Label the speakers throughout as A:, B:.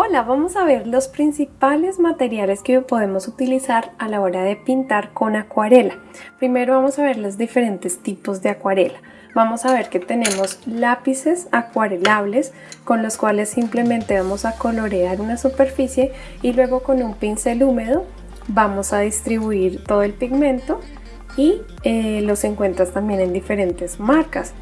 A: Hola, vamos a ver los principales materiales que podemos utilizar a la hora de pintar con acuarela. Primero vamos a ver los diferentes tipos de acuarela. Vamos a ver que tenemos lápices acuarelables con los cuales simplemente vamos a colorear una superficie y luego con un pincel húmedo vamos a distribuir todo el pigmento y eh, los encuentras también en diferentes marcas.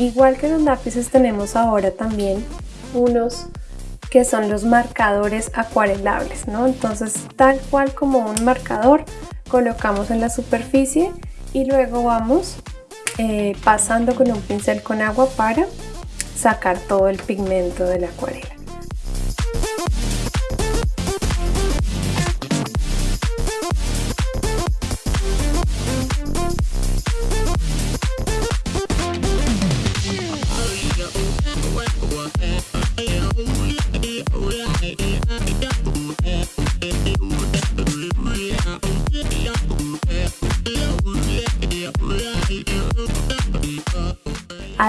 A: Igual que los lápices tenemos ahora también unos que son los marcadores acuarelables, ¿no? Entonces tal cual como un marcador colocamos en la superficie y luego vamos eh, pasando con un pincel con agua para sacar todo el pigmento de la acuarela.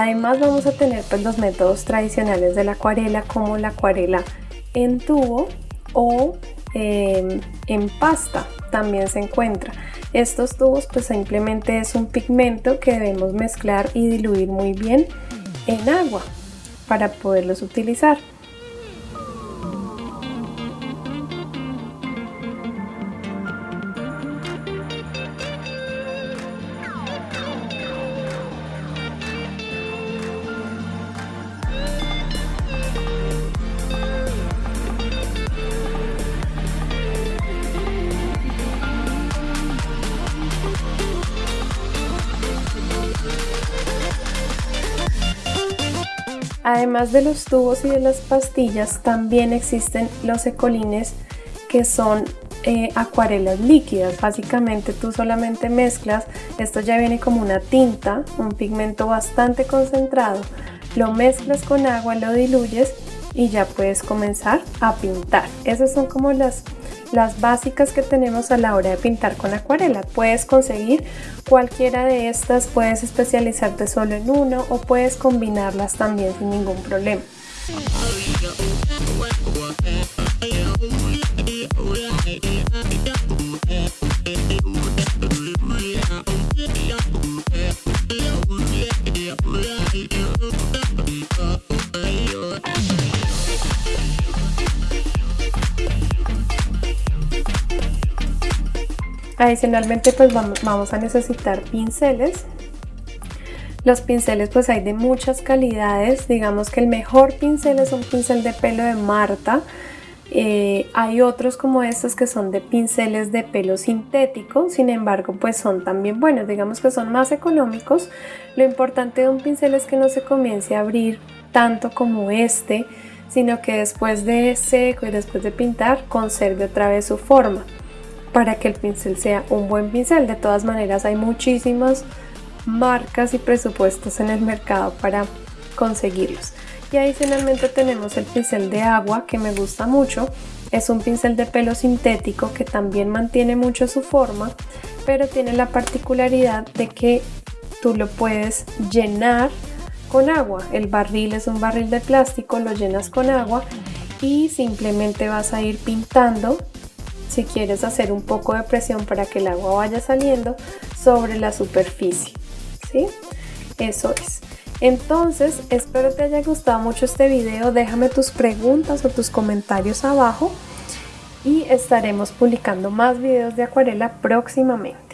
A: Además vamos a tener pues, los métodos tradicionales de la acuarela como la acuarela en tubo o em, en pasta también se encuentra. Estos tubos pues simplemente es un pigmento que debemos mezclar y diluir muy bien en agua para poderlos utilizar. Además de los tubos y de las pastillas, también existen los ecolines que son eh, acuarelas líquidas. Básicamente tú solamente mezclas, esto ya viene como una tinta, un pigmento bastante concentrado, lo mezclas con agua, lo diluyes y ya puedes comenzar a pintar. Esas son como las las básicas que tenemos a la hora de pintar con acuarela. Puedes conseguir cualquiera de estas, puedes especializarte solo en uno o puedes combinarlas también sin ningún problema. Adicionalmente pues vamos, a necesitar pinceles. Los pinceles pues hay de muchas calidades, digamos que el mejor pincel es un pincel de pelo de Marta. Eh, hay otros como estos que son de pinceles de pelo sintético, sin embargo pues son también buenos, digamos que son más económicos. Lo importante de un pincel es que no se comience a abrir tanto como este, sino que después de seco y después de pintar conserve otra vez su forma para que el pincel sea un buen pincel. De todas maneras hay muchísimas marcas y presupuestos en el mercado para conseguirlos. Y adicionalmente tenemos el pincel de agua que me gusta mucho. Es un pincel de pelo sintético que también mantiene mucho su forma, pero tiene la particularidad de que tú lo puedes llenar con agua. El barril es un barril de plástico, lo llenas con agua y simplemente vas a ir pintando si quieres hacer un poco de presión para que el agua vaya saliendo sobre la superficie. ¿sí? Eso es. Entonces, espero te haya gustado mucho este video. Déjame tus preguntas o tus comentarios abajo y estaremos publicando más videos de acuarela próximamente.